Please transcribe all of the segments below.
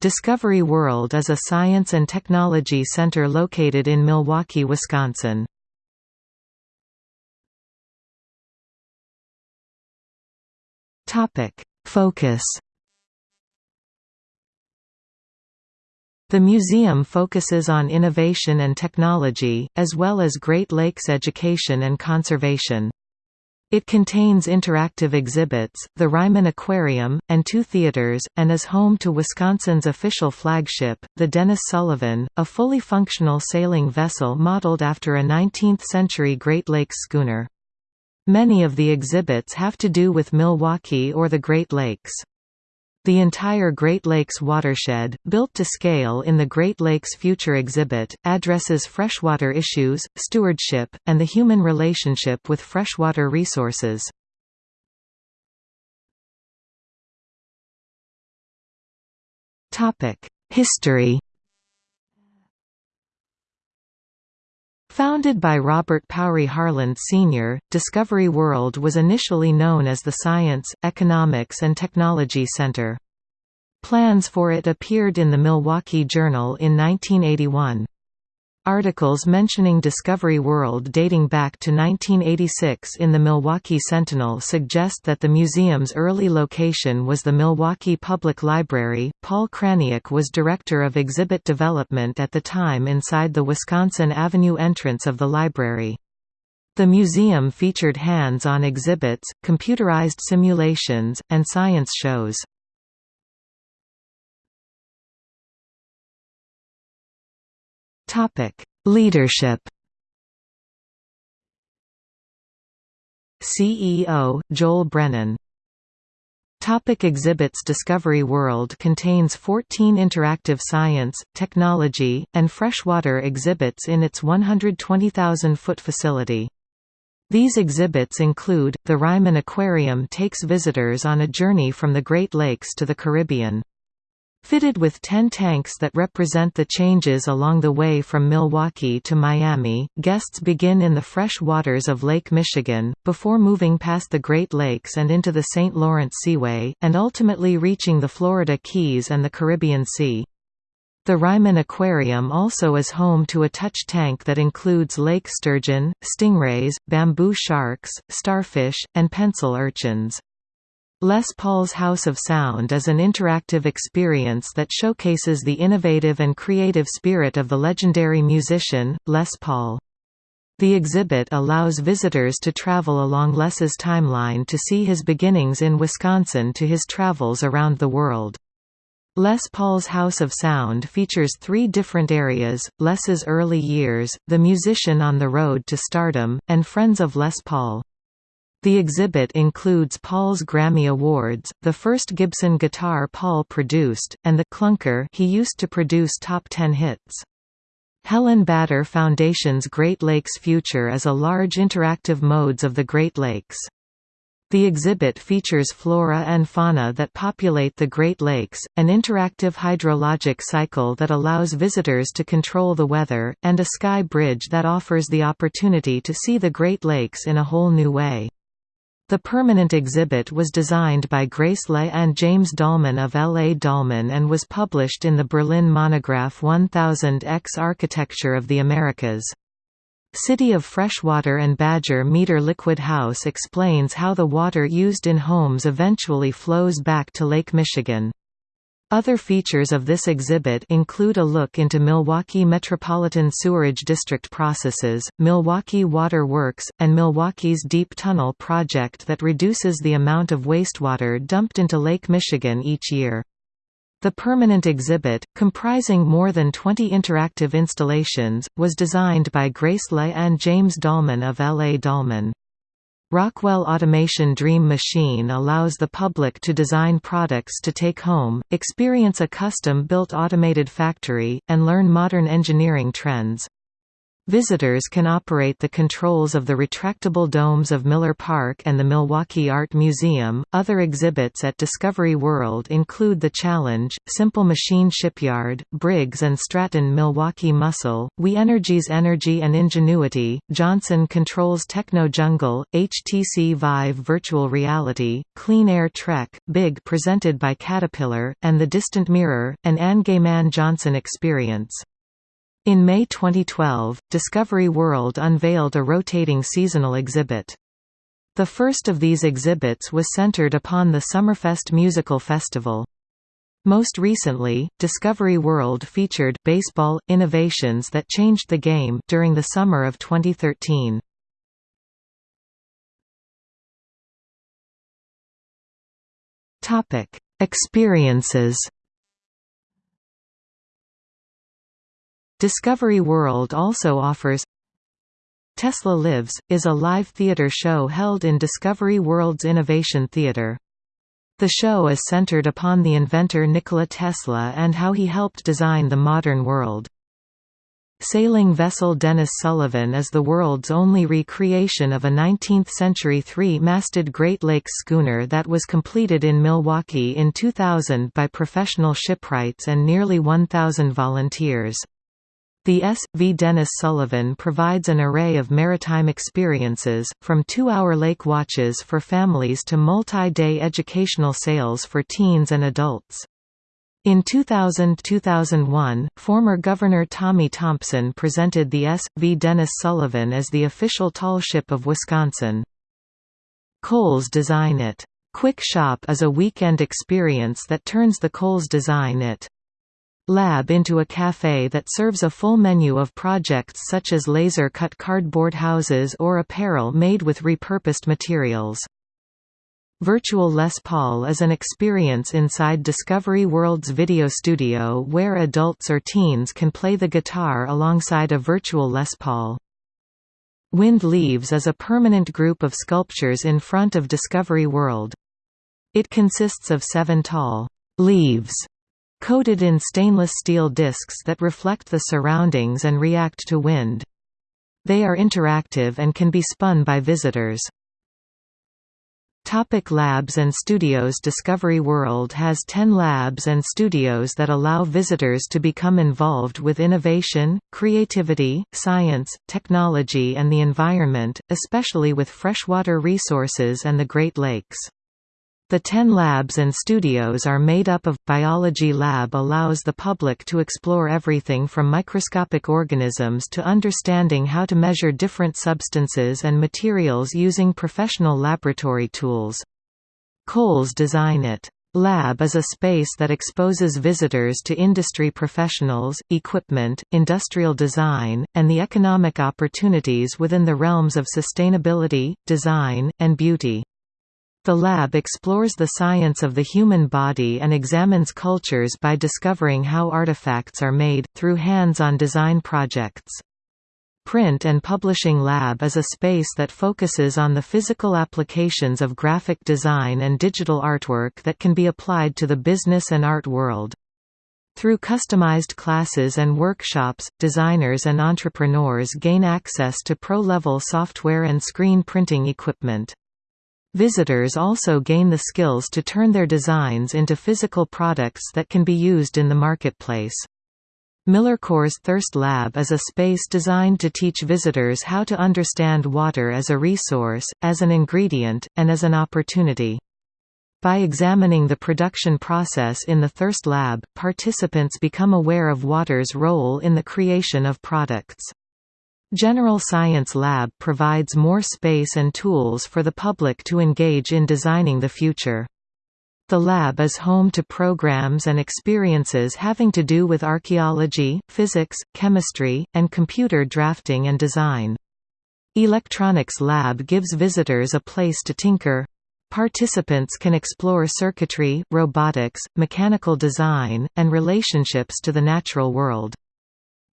Discovery World is a science and technology center located in Milwaukee, Wisconsin. Focus The museum focuses on innovation and technology, as well as Great Lakes education and conservation. It contains interactive exhibits, the Reiman Aquarium, and two theaters, and is home to Wisconsin's official flagship, the Dennis Sullivan, a fully functional sailing vessel modeled after a 19th-century Great Lakes schooner. Many of the exhibits have to do with Milwaukee or the Great Lakes. The entire Great Lakes watershed, built to scale in the Great Lakes Future exhibit, addresses freshwater issues, stewardship, and the human relationship with freshwater resources. History Founded by Robert Powery Harland Sr., Discovery World was initially known as the Science, Economics and Technology Center. Plans for it appeared in the Milwaukee Journal in 1981. Articles mentioning Discovery World dating back to 1986 in the Milwaukee Sentinel suggest that the museum's early location was the Milwaukee Public Library. Paul Kraniak was director of exhibit development at the time inside the Wisconsin Avenue entrance of the library. The museum featured hands-on exhibits, computerized simulations, and science shows. Topic: Leadership. CEO Joel Brennan. Topic exhibits Discovery World contains 14 interactive science, technology, and freshwater exhibits in its 120,000-foot facility. These exhibits include, the Reiman Aquarium takes visitors on a journey from the Great Lakes to the Caribbean. Fitted with 10 tanks that represent the changes along the way from Milwaukee to Miami, guests begin in the fresh waters of Lake Michigan, before moving past the Great Lakes and into the St. Lawrence Seaway, and ultimately reaching the Florida Keys and the Caribbean Sea. The Reiman Aquarium also is home to a touch tank that includes lake sturgeon, stingrays, bamboo sharks, starfish, and pencil urchins. Les Paul's House of Sound is an interactive experience that showcases the innovative and creative spirit of the legendary musician, Les Paul. The exhibit allows visitors to travel along Les's timeline to see his beginnings in Wisconsin to his travels around the world. Les Paul's House of Sound features three different areas, Les's early years, the musician on the road to stardom, and Friends of Les Paul. The exhibit includes Paul's Grammy Awards, the first Gibson guitar Paul produced, and the clunker he used to produce top ten hits. Helen Bader Foundation's Great Lakes Future is a large interactive modes of the Great Lakes. The exhibit features flora and fauna that populate the Great Lakes, an interactive hydrologic cycle that allows visitors to control the weather, and a sky bridge that offers the opportunity to see the Great Lakes in a whole new way. The permanent exhibit was designed by Grace Le and James Dallman of L. A. Dallman and was published in the Berlin monograph 1000 X Architecture of the Americas. City of Freshwater and Badger Meter Liquid House explains how the water used in homes eventually flows back to Lake Michigan. Other features of this exhibit include a look into Milwaukee Metropolitan Sewerage District processes, Milwaukee Water Works, and Milwaukee's Deep Tunnel project that reduces the amount of wastewater dumped into Lake Michigan each year. The permanent exhibit, comprising more than 20 interactive installations, was designed by Grace Le and James Dallman of L. A. Dallman. Rockwell Automation Dream Machine allows the public to design products to take home, experience a custom-built automated factory, and learn modern engineering trends. Visitors can operate the controls of the retractable domes of Miller Park and the Milwaukee Art Museum. Other exhibits at Discovery World include the Challenge, Simple Machine Shipyard, Briggs and Stratton Milwaukee Muscle, We Energies Energy and Ingenuity, Johnson Controls Techno Jungle, HTC Vive Virtual Reality, Clean Air Trek, Big presented by Caterpillar, and The Distant Mirror, an Anne Gaiman Johnson experience. In May 2012, Discovery World unveiled a rotating seasonal exhibit. The first of these exhibits was centered upon the Summerfest Musical Festival. Most recently, Discovery World featured baseball innovations that changed the game during the summer of 2013. Topic: Experiences Discovery World also offers Tesla Lives, is a live theater show held in Discovery World's Innovation Theater. The show is centered upon the inventor Nikola Tesla and how he helped design the modern world. Sailing vessel Dennis Sullivan is the world's only recreation of a 19th-century three-masted Great Lakes schooner that was completed in Milwaukee in 2000 by professional shipwrights and nearly 1,000 volunteers. The S. V. Dennis Sullivan provides an array of maritime experiences, from two-hour lake watches for families to multi-day educational sails for teens and adults. In 2000–2001, former Governor Tommy Thompson presented the S. V. Dennis Sullivan as the official tall ship of Wisconsin. Kohl's Design It. Quick Shop is a weekend experience that turns the Kohl's Design It lab into a café that serves a full menu of projects such as laser-cut cardboard houses or apparel made with repurposed materials. Virtual Les Paul is an experience inside Discovery World's video studio where adults or teens can play the guitar alongside a virtual Les Paul. Wind Leaves is a permanent group of sculptures in front of Discovery World. It consists of seven tall leaves coated in stainless steel discs that reflect the surroundings and react to wind. They are interactive and can be spun by visitors. Topic labs and studios Discovery World has 10 labs and studios that allow visitors to become involved with innovation, creativity, science, technology and the environment, especially with freshwater resources and the Great Lakes. The 10 labs and studios are made up of Biology Lab allows the public to explore everything from microscopic organisms to understanding how to measure different substances and materials using professional laboratory tools. Kohl's Design It. Lab is a space that exposes visitors to industry professionals, equipment, industrial design, and the economic opportunities within the realms of sustainability, design, and beauty. The lab explores the science of the human body and examines cultures by discovering how artifacts are made, through hands-on design projects. Print and Publishing Lab is a space that focuses on the physical applications of graphic design and digital artwork that can be applied to the business and art world. Through customized classes and workshops, designers and entrepreneurs gain access to pro-level software and screen printing equipment. Visitors also gain the skills to turn their designs into physical products that can be used in the marketplace. MillerCoors Thirst Lab is a space designed to teach visitors how to understand water as a resource, as an ingredient, and as an opportunity. By examining the production process in the Thirst Lab, participants become aware of water's role in the creation of products. General Science Lab provides more space and tools for the public to engage in designing the future. The lab is home to programs and experiences having to do with archaeology, physics, chemistry, and computer drafting and design. Electronics Lab gives visitors a place to tinker. Participants can explore circuitry, robotics, mechanical design, and relationships to the natural world.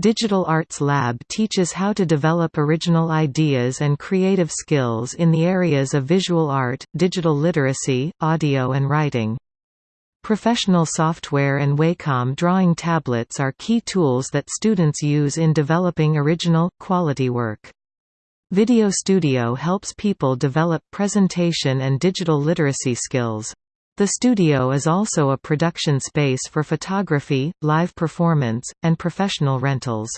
Digital Arts Lab teaches how to develop original ideas and creative skills in the areas of visual art, digital literacy, audio and writing. Professional software and Wacom drawing tablets are key tools that students use in developing original, quality work. Video Studio helps people develop presentation and digital literacy skills. The studio is also a production space for photography, live performance, and professional rentals.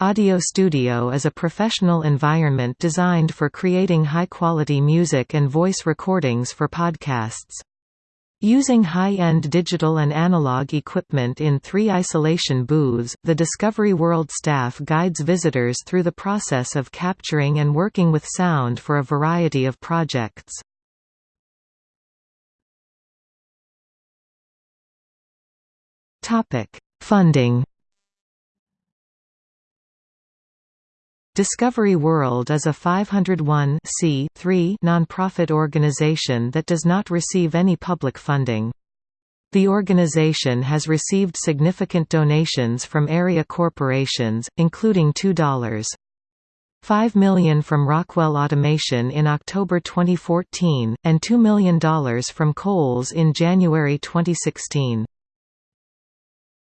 Audio Studio is a professional environment designed for creating high-quality music and voice recordings for podcasts. Using high-end digital and analog equipment in three isolation booths, the Discovery World staff guides visitors through the process of capturing and working with sound for a variety of projects. Funding Discovery World is a 501 nonprofit organization that does not receive any public funding. The organization has received significant donations from area corporations, including $2. 5 million from Rockwell Automation in October 2014, and $2 million from Kohl's in January 2016.